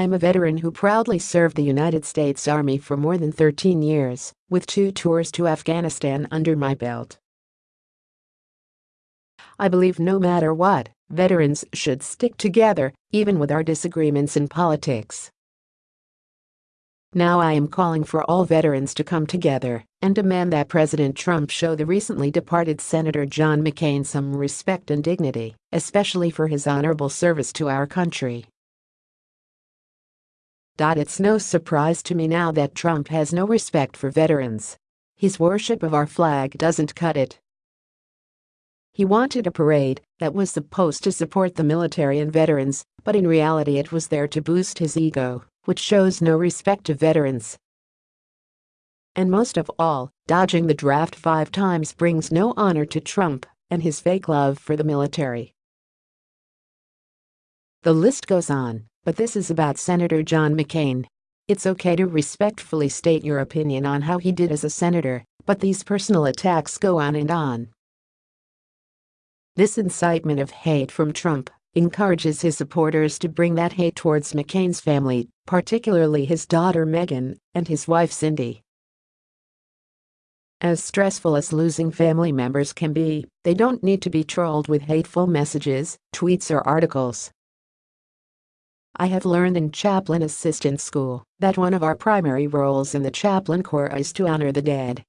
I am a veteran who proudly served the United States Army for more than 13 years, with two tours to Afghanistan under my belt. I believe no matter what, veterans should stick together, even with our disagreements in politics. Now I am calling for all veterans to come together and demand that President Trump show the recently departed Senator John McCain some respect and dignity, especially for his honorable service to our country. It's no surprise to me now that Trump has no respect for veterans. His worship of our flag doesn't cut it. He wanted a parade that was supposed to support the military and veterans, but in reality it was there to boost his ego which shows no respect to veterans. And most of all, dodging the draft five times brings no honor to Trump and his fake love for the military. The list goes on, but this is about Senator John McCain. It's okay to respectfully state your opinion on how he did as a senator, but these personal attacks go on and on. This incitement of hate from Trump encourages his supporters to bring that hate towards McCain's family, particularly his daughter Meghan and his wife Cindy. As stressful as losing family members can be, they don't need to be trolled with hateful messages, tweets or articles. I have learned in chaplain assistant school that one of our primary roles in the chaplain corps is to honor the dead.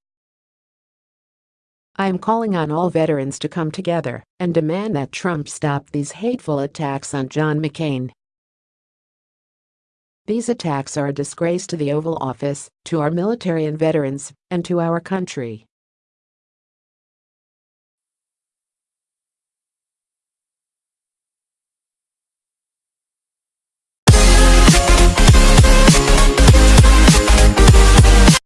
I am calling on all veterans to come together and demand that Trump stop these hateful attacks on John McCain. These attacks are a disgrace to the Oval Office, to our military and veterans, and to our country.